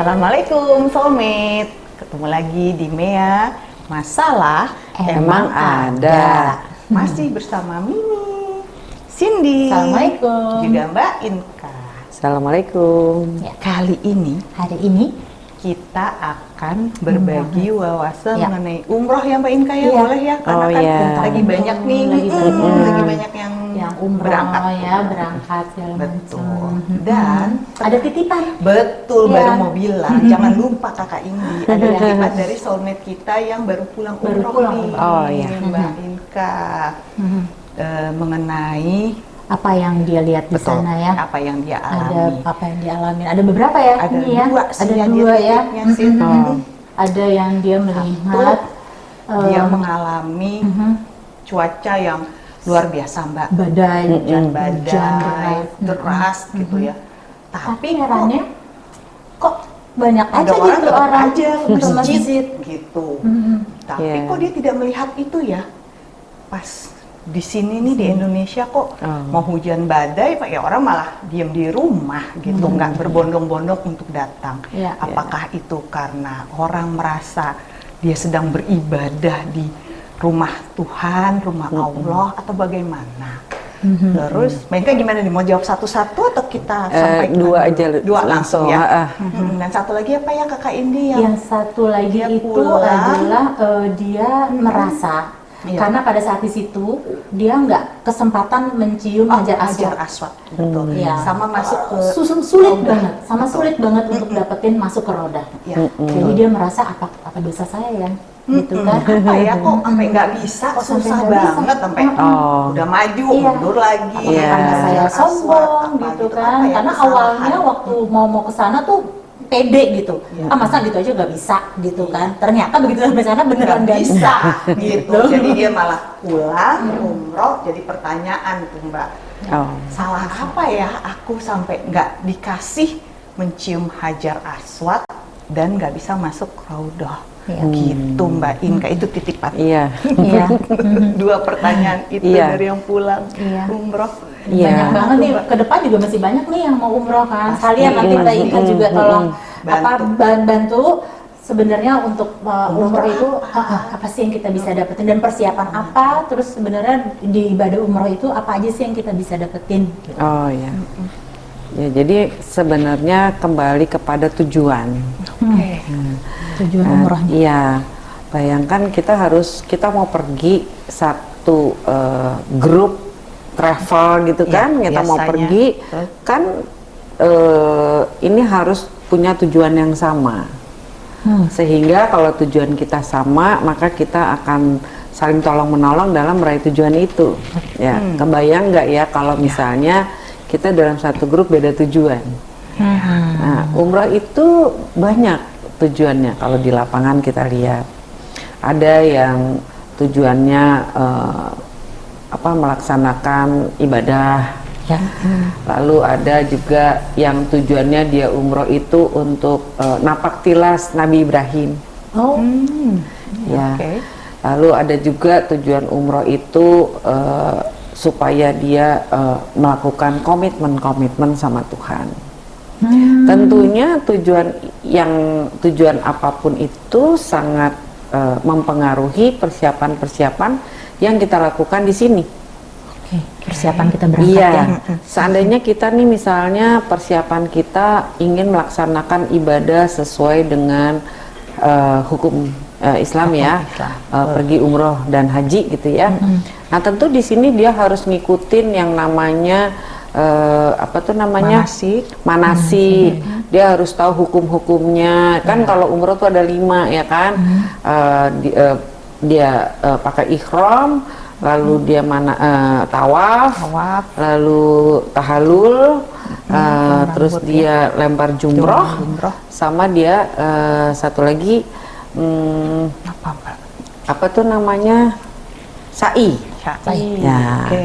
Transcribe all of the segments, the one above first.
Assalamualaikum soulmate Ketemu lagi di Mea Masalah Emang ada. Masih bersama Mimi Cindy Assalamualaikum. Juga Mbak Inka Assalamualaikum. Ya. Kali ini Hari ini kita akan berbagi wawasan Ya. mengenai umroh ya Mbak Inka ya Iya. boleh ya karena Oh, kan iya. lagi banyak nih Lagi mm, banyak. lagi banyak yang, yang umroh berangkat ya berangkat segala betul macam. dan Ada titipan. Betul, Iya. baru mau bilang. Jangan lupa kakak Indi. Ada titipan dari soulmate kita yang baru pulang Baru umroh pulang. nih. Oh, iya. Mbak Inka. Eh, mengenai Apa yang dia lihat di betul, sana ya? apa yang dia Ada alami. apa yang dialami? Ada beberapa ya? Ada ini ya? dua sih Ada aja dua ya. sih. Mhm. Oh. Ada yang dia melihat Dia em, mengalami mhm, cuaca yang luar biasa, Mbak. badai, Hujan Mm-mm. badai, Hujan deras. deras gitu Mhm. ya. Tapi Tapi herannya kok banyak kok ada aja orang gitu orang aja ke masjid gitu. Mhm. Tapi Iya. kok dia tidak melihat itu ya? Pas di sini nih di Indonesia kok Oh. mau hujan badai, pak ya orang malah diem di rumah gitu, nggak berbondong-bondong untuk datang. Iya. Apakah itu karena orang merasa dia sedang beribadah di rumah Tuhan, rumah Allah, atau bagaimana? Mhm. Terus, Mbak gimana nih? Mau jawab satu-satu atau kita Eh, sampaikan dua aja Dua langsung, ya. ah, ah. Mhm. Dan satu lagi apa ya kakak Indi yang Yang satu lagi dia itu pulang. adalah eh, dia merasa Iya. karena pada saat di situ dia nggak kesempatan mencium Oh, hajar Hajar aswad. aswad, betul. Iya. Sama masuk ke Susun sulit roda. banget, sama Betul. sulit banget untuk dapetin masuk ke roda. Ya. Jadi dia merasa apa apa dosa saya ya, gitu kan? Apa ya kok sampai nggak bisa, kok Kok sampai susah nggak bisa? banget sampai Oh. udah maju, Iya. mundur lagi. Iya. Karena saya sombong gitu apa kan, ya, karena awalnya waktu mau mau ke sana tuh pede gitu, Iya. ah masa gitu aja nggak bisa gitu kan? Ternyata begitu sampai sana beneran nggak bisa, gitu. Jadi dia malah pulang umroh jadi pertanyaan tuh Mbak. Oh. Salah apa ya aku sampai nggak dikasih mencium hajar aswad dan nggak bisa masuk raudhah. Iya. Gitu Mbak Inka itu titipan. Iya. Iya. Dua pertanyaan itu Iya. dari yang pulang Iya. umroh. Iya. Banyak banget nih ke depan juga masih banyak nih yang mau umroh kan. Pasti. Sekalian nanti Mbak Mm, juga mm, tolong mm. apa Bantu. ban- bantu sebenarnya untuk uh, Umroh itu uh, uh, apa sih yang kita bisa dapetin dan persiapan apa terus sebenarnya di ibadah umroh itu apa aja sih yang kita bisa dapetin gitu. Oh ya. Ya, jadi sebenarnya kembali kepada tujuan. Oke. tujuan Nah, umrohnya. Iya. Bayangkan kita harus kita mau pergi satu eh, grup travel gitu Iya, kan, kita mau biasanya. pergi Betul. kan eh, ini harus punya tujuan yang sama. Hmm. Sehingga kalau tujuan kita sama, maka kita akan saling tolong menolong dalam meraih tujuan itu. Ya, Hmm. kebayang nggak ya kalau misalnya kita dalam satu grup beda tujuan. Hmm. Nah, umrah itu banyak tujuannya kalau di lapangan kita lihat. Ada yang tujuannya eh, apa melaksanakan ibadah. Ya. Lalu ada juga yang tujuannya dia umroh itu untuk eh, napak tilas Nabi Ibrahim. Oh, Hmm. Ya. Oke. Lalu ada juga tujuan umroh itu eh, supaya dia eh, melakukan komitmen-komitmen sama Tuhan. Hmm. Tentunya tujuan yang tujuan apa pun itu sangat eh, mempengaruhi persiapan-persiapan yang kita lakukan di sini. Oke, persiapan kita berangkat Iya, ya. seandainya kita nih misalnya persiapan kita ingin melaksanakan ibadah sesuai dengan eh, hukum eh, Islam ya, Islam. eh, pergi umroh dan haji gitu ya. Nah tentu di sini dia harus ngikutin yang namanya eh, apa tuh namanya Manasik. manasik. Dia harus tahu hukum-hukumnya. Kan kalau umroh tuh ada lima ya kan. Eh, di- eh, dia eh, pakai ikhram, lalu dia mana eh, tawaf, Tawaf. lalu tahalul, eh, terus rambut dia lempar jumroh, Jumroh. sama dia eh, satu lagi hmm, Apa apa tuh namanya sa'i. Sa'i. Ya. Oke.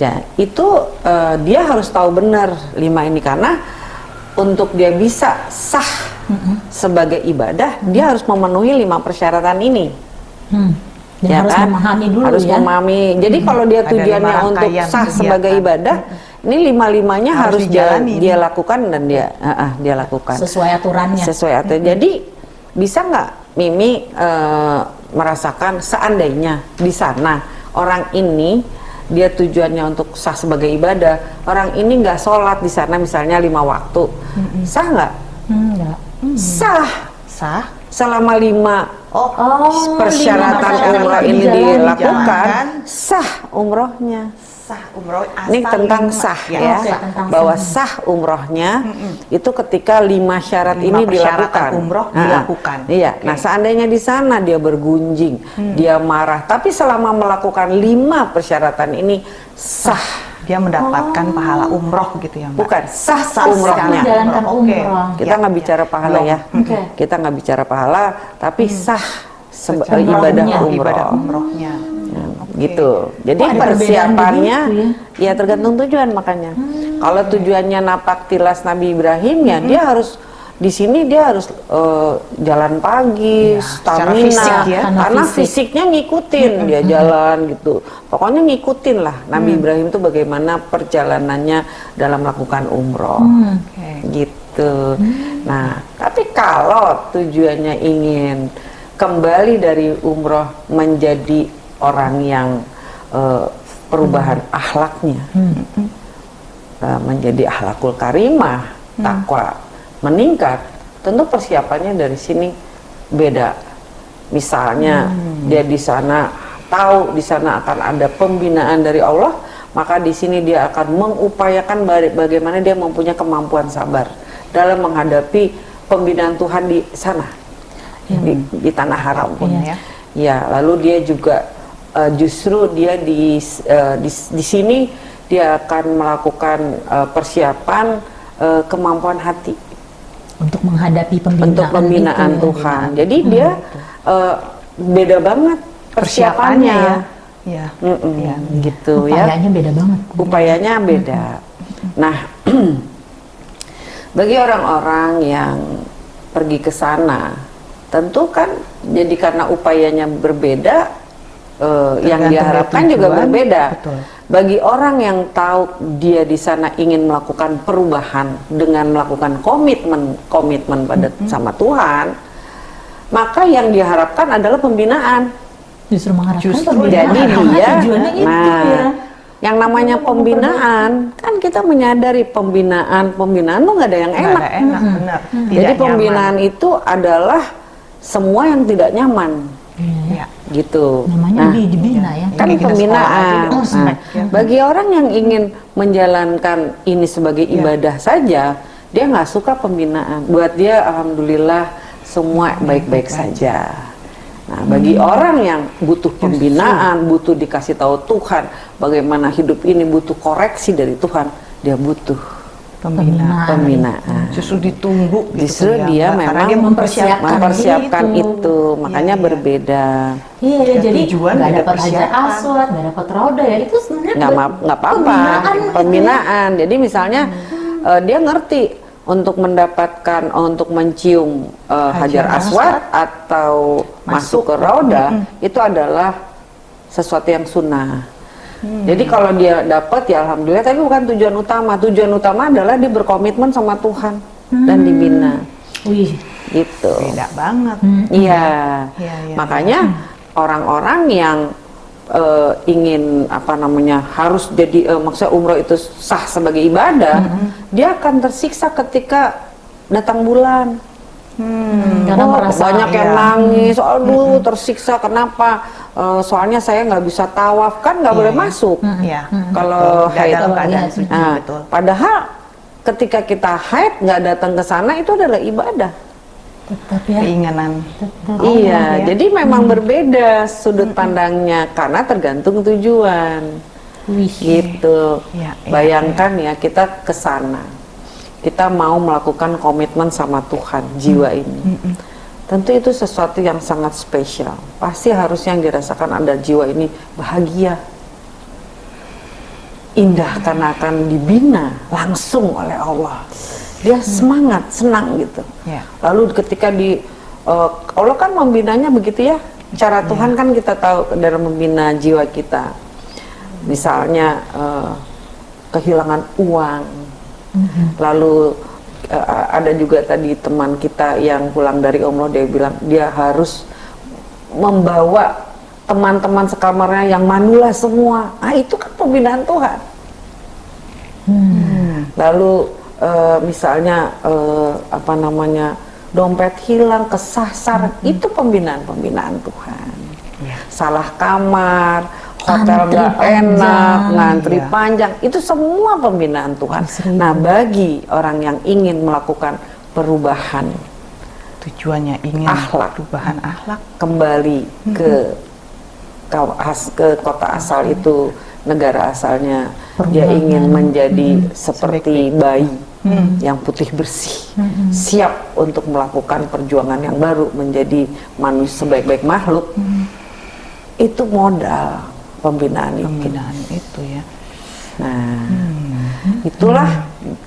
Ya, itu eh, dia harus tahu benar lima ini karena untuk dia bisa sah sebagai ibadah, dia harus memenuhi lima persyaratan ini. Hmm. Dan ya harus kan? memahami dulu harus ya. memahami. Jadi kalau dia tujuannya untuk sah kegiatan. sebagai ibadah, ini lima limanya Harus harus, dia, dia lakukan dan dia ah, ah, dia lakukan sesuai aturannya. sesuai aturan. Jadi bisa nggak Mimi eh, merasakan seandainya di sana orang ini dia tujuannya untuk sah sebagai ibadah, orang ini nggak sholat di sana misalnya lima waktu, sah nggak? Hmm, enggak. Sah Sah. selama lima Oh, Oh, persyaratan umroh ini dilakukan, sah umrohnya. Sah umroh asal Ini tentang lima. sah Ya, ya, Oke, tentang bahwa sah. sah umrohnya itu ketika lima syarat Lima ini dilakukan. umroh Ah, dilakukan. Iya. Oke. Nah seandainya di sana dia bergunjing, dia marah, tapi selama melakukan lima persyaratan ini sah, Dia mendapatkan pahala umroh gitu ya, Mbak. bukan sah, Sah umrohnya. Oke. umroh. Kita Ya, nggak ya. bicara pahala Belum. ya, Oke. kita nggak bicara pahala, tapi sah seba- Secara ibadah umrohnya. umroh. Ibadah umrohnya. Gitu. Jadi Oh, persiapannya begitu ya tergantung tujuan makanya. Kalau tujuannya napak tilas Nabi Ibrahim ya dia harus di sini dia harus eh, jalan pagi, Iya, secara stamina, fisik ya. Karena karena fisik. fisiknya ngikutin dia jalan gitu. Pokoknya ngikutin lah Nabi Ibrahim itu bagaimana perjalanannya dalam melakukan umroh, Hmm. Oke. gitu. Nah, tapi kalau tujuannya ingin kembali dari umroh menjadi orang yang eh, perubahan akhlaknya, eh, menjadi akhlakul karimah, takwa meningkat, tentu persiapannya dari sini beda. Misalnya dia di sana tahu di sana akan ada pembinaan dari Allah, maka di sini dia akan mengupayakan ba- bagaimana dia mempunyai kemampuan sabar dalam menghadapi pembinaan Tuhan di sana. Di, di tanah haram Apa pun ya. Ya, lalu dia juga eh, justru dia di, eh, di di sini dia akan melakukan eh, persiapan eh, kemampuan hati Untuk menghadapi pembinaan, untuk pembinaan itu ya. Tuhan. Jadi dia eh, beda banget persiapannya. ya. Iya. Mm-mm, Iya. gitu ya. Upayanya beda banget. Upayanya beda. Nah, bagi orang-orang yang pergi ke sana, tentu kan jadi karena upayanya berbeda, eh, yang diharapkan juga berbeda. Betul. Bagi orang yang tahu dia di sana ingin melakukan perubahan dengan melakukan komitmen komitmen pada sama Tuhan, maka yang diharapkan adalah pembinaan. Justru mengharapkan Justru pembinaan. Jadi dia, tujuannya itu nah, ya. yang namanya pembinaan kan kita menyadari pembinaan pembinaan tuh nggak ada yang enak. ada enak, benar. Tidak Jadi nyaman. pembinaan itu adalah semua yang tidak nyaman, Iya. gitu. Namanya Nah, di dibina ya. kan sekolah pembinaan. Nah, ya. bagi orang yang ingin menjalankan ini sebagai Iya. ibadah saja, dia nggak suka pembinaan. Buat dia, alhamdulillah semua baik-baik saja. Nah, bagi Hmm. orang yang butuh pembinaan, butuh dikasih tahu Tuhan, bagaimana hidup ini butuh koreksi dari Tuhan, dia butuh Pembinaan. pembinaan. Justru ditunggu gitu Justru ya, dia memang dia mempersiapkan, mempersiapkan itu. itu, makanya iya. berbeda. Iya, Ya, jadi tujuan nggak dapat hajar aswad, nggak dapat roda ya itu sebenarnya nggak apa-apa pembinaan gitu ya. pembinaan jadi misalnya eh, dia ngerti untuk mendapatkan untuk mencium eh, hajar Hajar aswad atau masuk, Masuk. ke roda itu adalah sesuatu yang sunnah Hmm. jadi kalau dia dapat ya alhamdulillah tapi bukan tujuan utama tujuan utama adalah dia berkomitmen sama Tuhan dan Hmm. dibina Wih, gitu beda banget. Iya. Iya, iya, Makanya orang-orang yang eh, ingin apa namanya harus jadi eh, maksudnya umroh itu sah sebagai ibadah, dia akan tersiksa ketika datang bulan. Hmm. karena Oh, merasa banyak yang iya. nangis, aduh tersiksa kenapa? Eh, soalnya saya nggak bisa tawaf kan nggak Iya, boleh iya. masuk. Iya. Kalau Betul. Nggak haid. dalam keadaan suci, Nah, betul. padahal ketika kita haid nggak datang ke sana itu adalah ibadah. tetap ya. Keinginan. Tetap. iya, ya. jadi memang berbeda sudut pandangnya karena tergantung tujuan. Wih. Gitu. Iya, Bayangkan ya kita ke sana. Kita mau melakukan komitmen sama Tuhan jiwa ini. Tentu itu sesuatu yang sangat spesial. Pasti harus yang dirasakan ada jiwa ini bahagia. Indah karena akan dibina langsung oleh Allah. Dia semangat, senang gitu. Ya. Lalu ketika di eh, Allah kan membinanya begitu ya. Cara Tuhan kan kita tahu dalam membina jiwa kita. Misalnya eh, kehilangan uang. Lalu eh, ada juga tadi teman kita yang pulang dari umroh dia bilang dia harus membawa teman-teman sekamarnya yang manula semua. Ah itu kan pembinaan Tuhan. Lalu eh, misalnya eh, apa namanya dompet hilang, kesasar, itu pembinaan-pembinaan Tuhan. Iya. Salah kamar, hotel nggak enak, ngantri Iya. panjang, itu semua pembinaan Tuhan. Seribu. Nah bagi orang yang ingin melakukan perubahan Tujuannya ingin Akhlak. perubahan akhlak. kembali ke as- ke kota asal itu negara asalnya dia Perubahan. ingin menjadi seperti bayi yang putih bersih siap untuk melakukan perjuangan yang baru menjadi manusia sebaik-baik makhluk itu modal pembinaan itu Pembinaan itu ya. Nah, itulah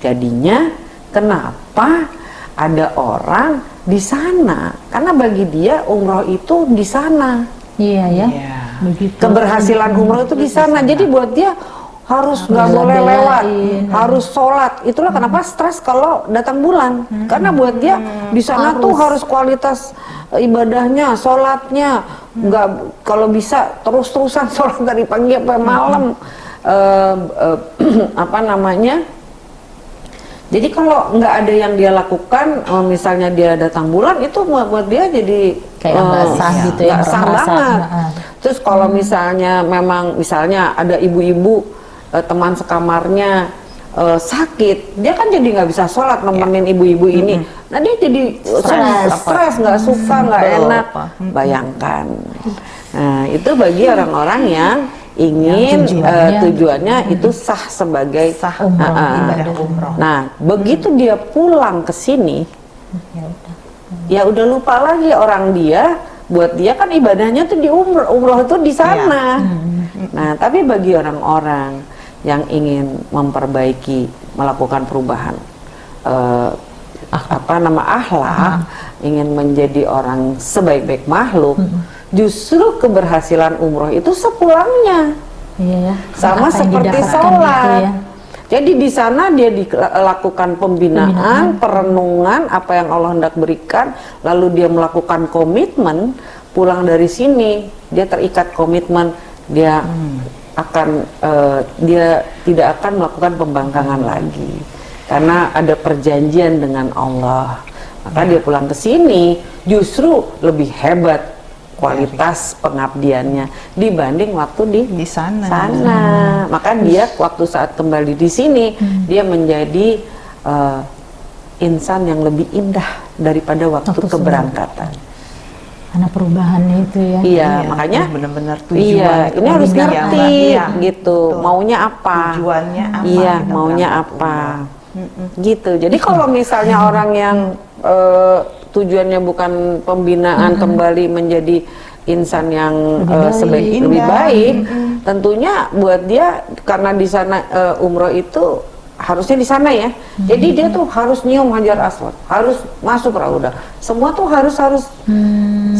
jadinya kenapa ada orang di sana karena bagi dia umroh itu di sana. Iya ya. Iya. Begitu. Keberhasilan umroh itu di sana. Jadi buat dia harus nggak Harus boleh lewat, harus sholat. Itulah kenapa stres kalau datang bulan. Karena buat dia di sana tuh harus kualitas ibadahnya, sholatnya, nggak kalau bisa terus-terusan sholat dari pagi sampai malam. Eh, eh, apa namanya? Jadi kalau nggak ada yang dia lakukan, eh, misalnya dia datang bulan itu buat buat dia jadi Kayak nggak eh, sah gitu ya, sah banget. Terus kalau misalnya memang misalnya ada ibu-ibu eh, teman sekamarnya eh, sakit, dia kan jadi nggak bisa sholat nemenin ibu-ibu ini. Nah dia jadi Stres. stres, nggak suka, nggak enak. apa. Bayangkan. Nah itu bagi orang-orang yang ingin Yang eh, tujuannya- tujuannya itu sah sebagai Sah Umroh, Ah, ah. ibadah umroh. Nah, begitu dia pulang ke sini, Ya udah. ya udah lupa lagi orang dia. Buat dia kan ibadahnya tuh di umroh, umroh itu di sana. Nah, tapi bagi orang-orang yang ingin memperbaiki, melakukan perubahan, eh, apa nama akhlak, ingin menjadi orang sebaik-baik makhluk, justru keberhasilan umroh itu sepulangnya. Iya ya. sama seperti didapatkan sholat. gitu ya. Jadi di sana dia dilakukan pembinaan, perenungan apa yang Allah hendak berikan, lalu dia melakukan komitmen, pulang dari sini dia terikat komitmen, dia akan eh, dia tidak akan melakukan pembangkangan lagi karena ada perjanjian dengan Allah. Maka dia pulang ke sini justru lebih hebat kualitas pengabdiannya dibanding waktu di Di sana. sana. Maka dia waktu saat kembali di sini dia menjadi eh, insan yang lebih indah daripada waktu, Waktu keberangkatan. Karena perubahannya itu ya. Iya, makanya ini benar-benar tujuan Iya, itu ini harus ngerti Iya, gitu. betul. Maunya apa? Tujuannya apa Iya, maunya berangkat apa? umroh. Gitu. Jadi kalau misalnya orang yang eh, tujuannya bukan pembinaan kembali menjadi insan yang Lebih baik. sebaik lebih Indah. baik, tentunya buat dia karena di sana eh, umroh itu harusnya di sana ya. Jadi dia tuh harus nyium hajar aswad, harus masuk raudah. Semua tuh harus harus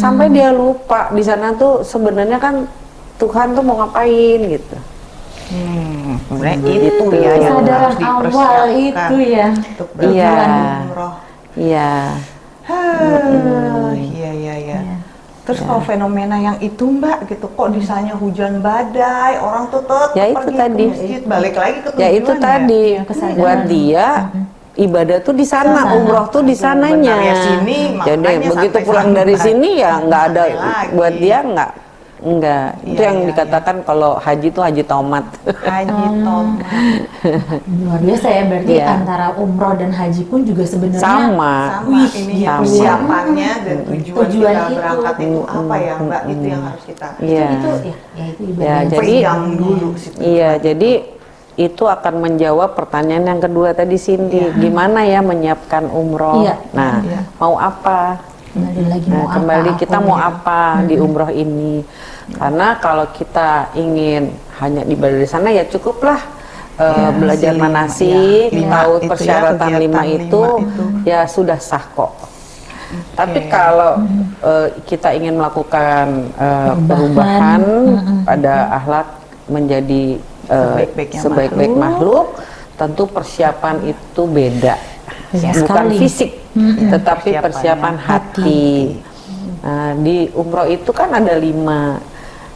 sampai dia lupa di sana tuh sebenarnya kan Tuhan tuh mau ngapain gitu. Hmm, sebenarnya itu ya yang harus awal dipersiapkan itu ya. untuk Iya. umroh. Iya. Hah, Iya iya iya. Terus Ya. kalau fenomena yang itu Mbak gitu, kok di sana hujan badai, orang tuh tetap Ya itu pergi tadi. ke masjid, balik lagi ke Ya itu tujuan tadi kesadaran. buat dia ibadah tuh di sana, Sana. umroh tuh di sananya. ya, sini, Jadi begitu pulang dari sini ya nggak ada lagi. buat dia nggak nggak itu Iya, yang iya, dikatakan kalau haji tuh haji tomat. Haji tomat. Luar biasa ya berarti Iya. antara umroh dan haji pun juga sebenarnya Sama. Sama Wih, ini ya ya. persiapannya dan tujuan, Tujuan kita itu. berangkat itu apa ya Mbak? Itu yang harus kita Iya. itu ya, ya itu ibadah Ya, jadi dulu. Iya, jadi itu akan menjawab pertanyaan yang kedua tadi Cindy, gimana ya menyiapkan umroh? Iya. Nah, Iya. mau apa? kembali lagi Nah, mau kembali apa kita aku mau ya. apa di umroh ini? Karena kalau kita ingin hanya di sana ya cukuplah eh, belajar si lima, manasik, ya. Tahu itu ya, persyaratan kegiatan lima lima itu, itu. ya sudah sah kok. Tapi kalau eh, kita ingin melakukan eh, perubahan pada akhlak menjadi Sebaik-baiknya sebaik-baik makhluk. tentu persiapan itu beda, Iya bukan sekali. fisik, tetapi Persiapannya persiapan hati. Nah, di umroh itu kan ada lima.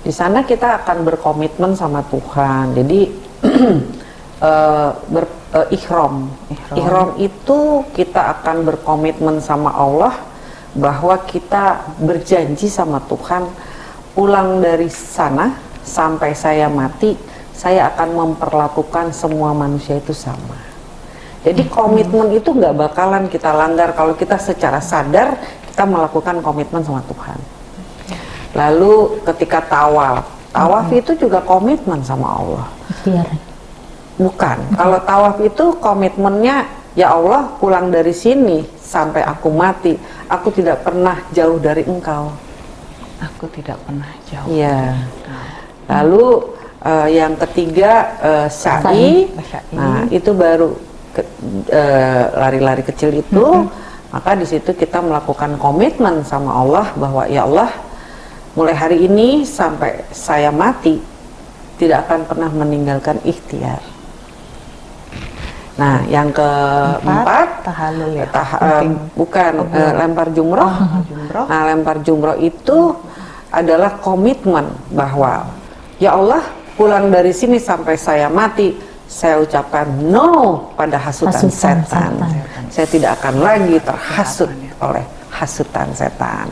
Di sana kita akan berkomitmen sama Tuhan. Jadi eh, ber, eh, ihram. Ihram. ihram itu kita akan berkomitmen sama Allah bahwa kita berjanji sama Tuhan pulang dari sana sampai saya mati saya akan memperlakukan semua manusia itu sama. Jadi komitmen itu nggak bakalan kita langgar kalau kita secara sadar kita melakukan komitmen sama Tuhan. Lalu ketika tawaf, tawaf itu juga komitmen sama Allah. Ikhtiar. Bukan. Kalau tawaf itu komitmennya ya Allah pulang dari sini sampai aku mati, aku tidak pernah jauh dari Engkau. Aku tidak pernah jauh. Iya. Lalu eh, yang ketiga eh, sa'i. Sa'i. Nah, itu baru ke- eh, lari-lari kecil itu, maka di situ kita melakukan komitmen sama Allah bahwa ya Allah mulai hari ini sampai saya mati tidak akan pernah meninggalkan ikhtiar. Nah, yang keempat ya. tah- Penting. bukan eh, lempar jumroh. jumroh. Nah, lempar jumroh itu adalah komitmen bahwa ya Allah pulang dari sini sampai saya mati, saya ucapkan no pada hasutan, Hasutan setan. setan. Saya tidak akan lagi terhasut oleh hasutan setan.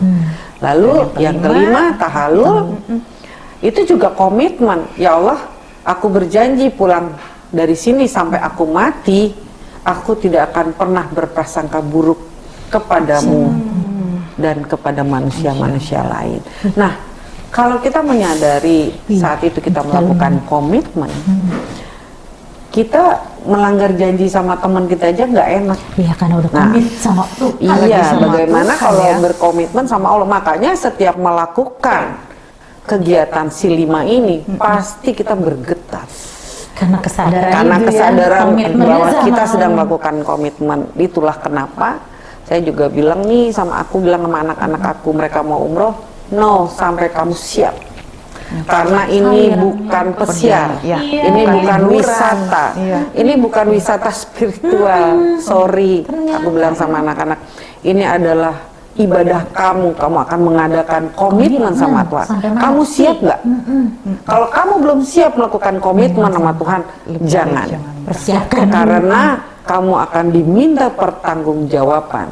Lalu yang kelima tahalul itu juga komitmen. Ya Allah, aku berjanji pulang dari sini sampai aku mati, aku tidak akan pernah berprasangka buruk kepadamu dan kepada manusia-manusia lain. Nah, kalau kita menyadari saat itu kita melakukan komitmen, kita melanggar janji sama teman kita aja nggak enak. Iya karena udah Nah, komit sama tuh. Iya, sama bagaimana Tuhan kalau ya. berkomitmen sama Allah? Makanya setiap melakukan kegiatan si lima ini pasti kita bergetar Karena kesadaran karena ya, kesadaran komitmennya bahwa kita sedang melakukan komitmen. Itulah kenapa saya juga bilang nih sama aku bilang sama anak-anak aku mereka mau umroh, no sampai kamu siap. Karena ini bukan pesiar, Iya. ini Bukan bukan wisata, Iya. ini bukan wisata spiritual. Sorry, aku bilang sama anak-anak, ini adalah ibadah kamu. Kamu akan mengadakan komitmen sama Tuhan. Kamu siap nggak? Kalau kamu belum siap melakukan komitmen sama Tuhan, jangan. Persiapkan. Karena kamu akan diminta pertanggungjawaban.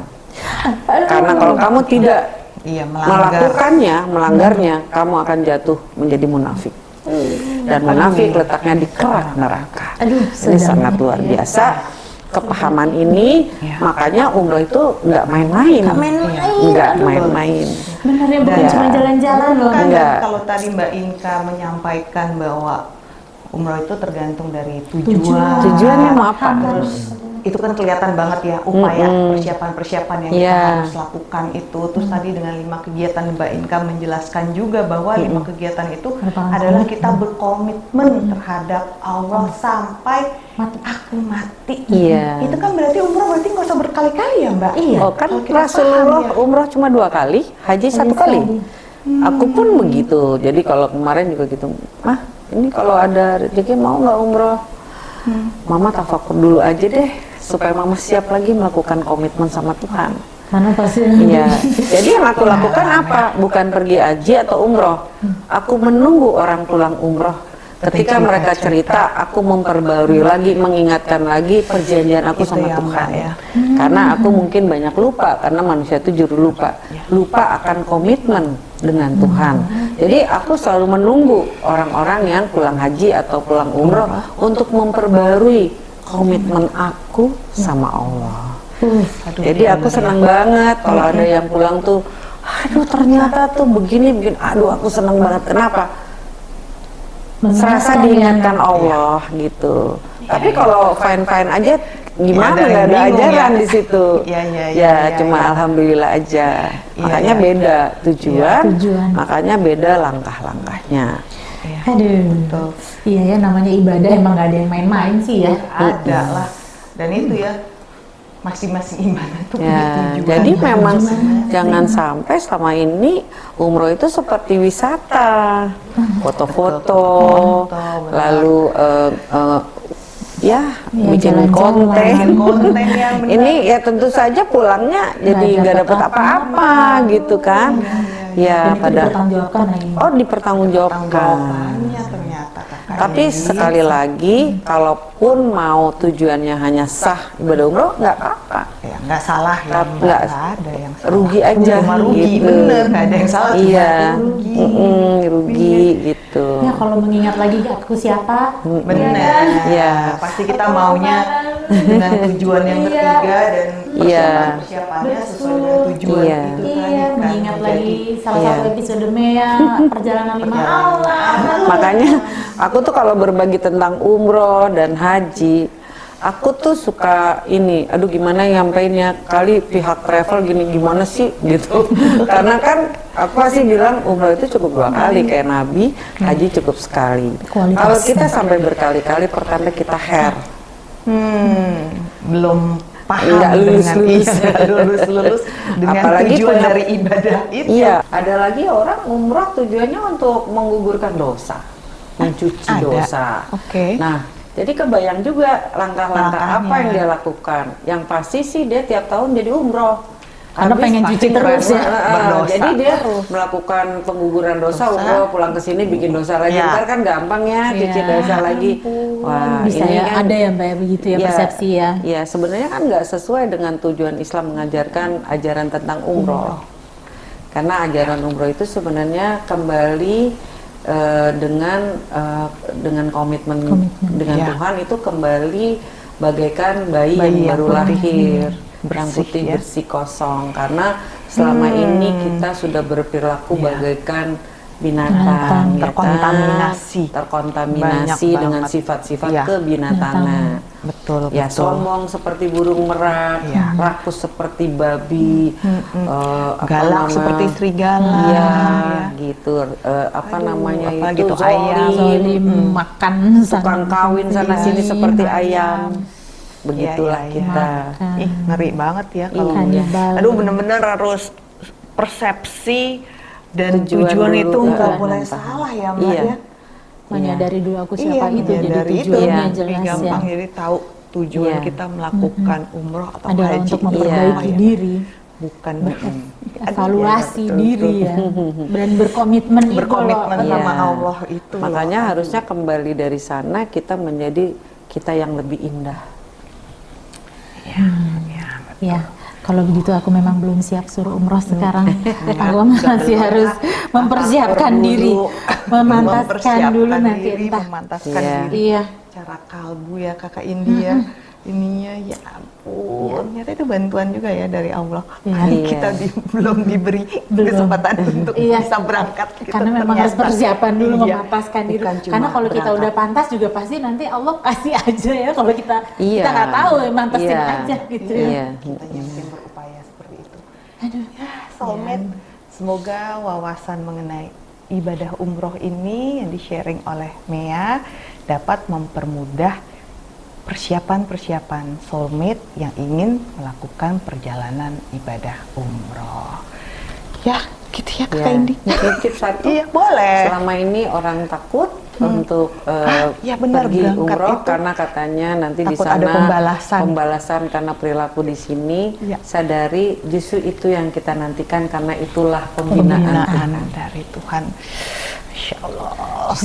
Karena kalau kamu tidak Iya, melanggar. melakukannya, melanggarnya, kamu akan jatuh menjadi munafik. Dan munafik letaknya di kerak neraka. Aduh, Ini sangat ya. luar biasa. Kepahaman ini, Iya. makanya umroh itu nggak main-main. Nggak main-main. Bener ya, bukan cuma jalan-jalan loh. Kan kalau tadi Mbak Inka menyampaikan bahwa umroh itu tergantung dari tujuan. Tujuan. Tujuannya mau apa? Terus itu kan kelihatan banget ya upaya persiapan-persiapan yang kita Iya. harus lakukan itu. Terus tadi dengan lima kegiatan Mbak Inka menjelaskan juga bahwa lima kegiatan itu adalah kita berkomitmen terhadap Allah sampai Mati. aku mati. Iya. Itu kan berarti umroh berarti nggak usah berkali-kali ya Mbak? Iya. Oh kan Rasulullah ya. umroh cuma dua kali, haji satu kali. sekali. Aku pun begitu. Jadi kalau kemarin juga gitu, mah ini kalau ada rezeki mau nggak umroh? Mama tafakur dulu aja deh supaya mama siap lagi melakukan komitmen sama Tuhan. Karena pasti Iya. Jadi yang aku lakukan apa? Bukan pergi haji atau umroh. Aku menunggu orang pulang umroh. Ketika mereka cerita, aku memperbarui lagi, mengingatkan lagi perjanjian aku sama ya, Tuhan. Ya. Karena aku mungkin banyak lupa, karena manusia itu juru lupa. Lupa akan komitmen dengan Tuhan. Jadi aku selalu menunggu orang-orang yang pulang haji atau pulang umroh untuk memperbarui komitmen aku sama Allah. Aduh, Jadi iya, aku ya. senang banget kalau ada yang pulang tuh, aduh ternyata tuh begini begini, aduh aku senang banget. Kenapa? Serasa diingatkan ya. Allah gitu. Tapi kalau fine fine aja gimana ada nggak yang ada bingung ajaran ya. di situ. Iya, iya, Ya iya, iya, cuma iya. alhamdulillah aja. Iya, makanya iya. beda tujuan, Tujuan. makanya beda langkah-langkahnya. Iya. Aduh. Betul. Iya ya namanya ibadah emang gak ada yang main-main sih ya. ada lah dan itu ya masing-masing iman itu punya Ya, tujuan jadi yang memang masing-masing. jangan sampai selama ini umroh itu seperti wisata, foto-foto, benar. lalu eh, eh, ya Ya, bikin jalan-jalan. konten. Bikin konten yang benar. Ini ya tentu saja pulangnya jadi nggak dapet dapat apa-apa gitu kan? Ya, Dan itu pada dipertanggungjawabkan lagi. oh dipertanggungjawabkan. Ternyata kakak Tapi ini. sekali lagi, kalaupun mau tujuannya hanya sah ibadah umroh, nggak apa-apa. ya nggak salah ya Nggak- ada yang salah Rugi aja, cuma rugi gitu. bener nggak ada yang salah Iya, rugi Mm-mm, rugi gitu. Ya kalau mengingat lagi aku siapa, bener Iya. pasti kita maunya dengan tujuan yang ketiga dan Iya. persiapan persiapannya sesuai dengan tujuan Iya. itu tadi Iya, kan mengingat menjadi lagi salah Iya. satu episode Mea, perjalanan lima Allah. Makanya aku tuh kalau berbagi tentang umroh dan haji, aku tuh suka ini, aduh gimana nyampeinnya kali pihak travel gini gimana sih gitu. Karena kan aku pasti bilang umroh itu cukup dua kali kayak Nabi, haji cukup sekali. Kualitas. Kalau kita sampai berkali-kali pertanda kita hair. hmm, belum paham Nggak lulus-lulus. dengan iya, lulus-lulus dengan Apalagi tujuan dari ibadah itu Iya, ada lagi orang umroh tujuannya untuk menggugurkan dosa, mencuci Ada. dosa. Oke. Nah, jadi kebayang juga langkah-langkah apa yang dia lakukan. Yang pasti sih dia tiap tahun jadi umroh. Karena pengen pasti cuci terus ya. berdosa. Jadi dia melakukan pengguguran dosa, Dosa. umroh pulang ke sini bikin dosa lagi. Ya. Ntar kan gampang ya cuci Iya. dosa lagi. Wah, Bisa ini ya, kan- ada ya Mbak ya begitu ya, Iya, persepsi ya. Iya, sebenarnya kan nggak sesuai dengan tujuan Islam mengajarkan ajaran tentang umroh. Karena ajaran umroh itu sebenarnya kembali eh, dengan eh, dengan komitmen, Komitmen, dengan ya. Tuhan itu kembali bagaikan bayi, Bayi yang yang baru lahir, yang Bersih, putih ya. bersih kosong. Karena selama ini kita sudah berperilaku Ya. bagaikan Binatang, binatang, ya kan? terkontaminasi. terkontaminasi Banyak dengan sifat-sifat Iya. kebinatangan. betul Ya betul sombong seperti burung merak, Iya. rakus seperti babi, eh, apa galak nama- seperti serigala Iya, ya. gitu. Eh, apa Aduh, namanya apalagi itu tuh ayam. zolim, Zolim makan tukang kawin sana sini sini. seperti ayam. Begitulah Iya, iya, kita. Makan. ih ngeri banget ya kalau Iya. Aduh bener-bener harus persepsi dan Tujuan tujuan, dulu, itu nggak iya. boleh salah ya mbak Iya. ya menyadari dulu aku siapa iya, itu jadi itu tujuannya Iya. jelas ya. gampang jadi tahu tujuan Iya. kita melakukan umroh atau Adalah haji untuk itu memperbaiki ya? diri, bukan evaluasi betul, diri ya, dan berkomitmen itu berkomitmen loh. sama Iya. Allah itu loh. Makanya harusnya kembali dari sana kita menjadi kita yang lebih indah. Ya, kalau begitu aku memang belum siap suruh umroh sekarang. aku masih harus mempersiapkan diri, memantaskan Mempersiapkan dulu nanti diri, entah. memantaskan Iya. diri. Iya, cara kalbu ya kakak India ininya ya ampun ternyata itu bantuan juga ya dari Allah Iya. Hari Iya. kita di- belum diberi Belum. kesempatan untuk Iya. bisa berangkat kita karena memang harus ternyata- persiapan dulu Iya. memantaskan diri. Karena kalau kita berangkat. udah pantas juga pasti nanti Allah kasih aja ya kalau kita Iya. kita nggak tahu ya mantasin Iya. aja gitu ya. Iya. kita yang berupaya seperti itu Aduh. ya soulmate semoga wawasan mengenai ibadah umroh ini yang di sharing oleh Mea dapat mempermudah persiapan-persiapan soulmate yang ingin melakukan perjalanan ibadah umroh ya gitu ya kakak Ya, Indi satu. iya boleh Selama ini orang takut untuk eh, ya benar, pergi umroh itu. karena katanya nanti di Takut sana ada pembalasan. pembalasan karena perilaku di sini. Ya. Sadari justru itu yang kita nantikan karena itulah pembinaan. pembinaan dari Tuhan Insya Allah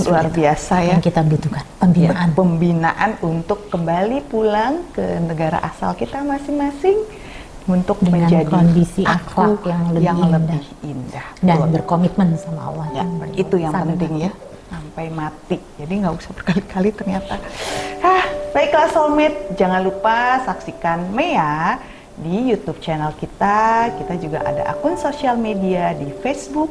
luar biasa ya Yang kita butuhkan pembinaan. pembinaan untuk kembali pulang ke negara asal kita masing-masing untuk Dengan menjadi kondisi akhlak yang lebih indah. lebih indah. Dan Betul. berkomitmen sama Allah. Ya, itu yang sampai penting mati. ya sampai mati. Jadi nggak usah berkali-kali ternyata. Ah, baiklah soulmate, jangan lupa saksikan Mea di YouTube channel kita. Kita juga ada akun sosial media di Facebook,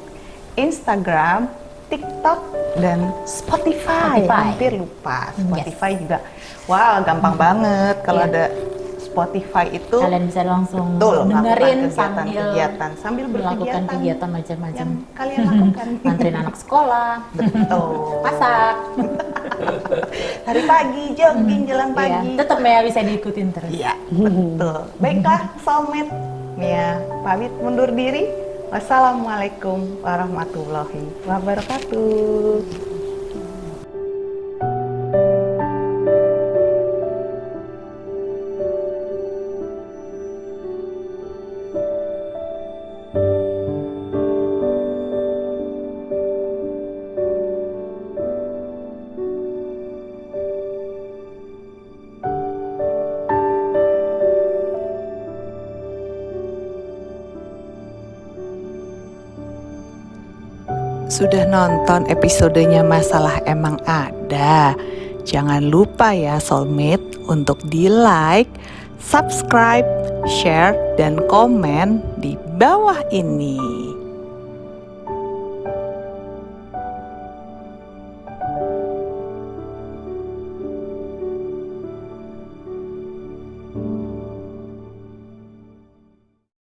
Instagram, TikTok, dan Spotify. Spotify. Hampir lupa. Spotify juga. Wah, gampang banget kalau Iya. ada Spotify itu Kalian bisa langsung betul dengerin melakukan sambil kegiatan-kegiatan sambil melakukan kegiatan macam-macam. yang kalian lakukan. Anterin anak sekolah, betul. masak. Hari pagi jogging jalan Iya, pagi. tetap ya bisa diikutin terus. Iya, betul. Baiklah, soulmate. Mia pamit mundur diri. Wassalamualaikum warahmatullahi wabarakatuh. Sudah nonton episodenya Masalah Emang Ada? Jangan lupa ya soulmate untuk di like, subscribe, share, dan komen di bawah ini.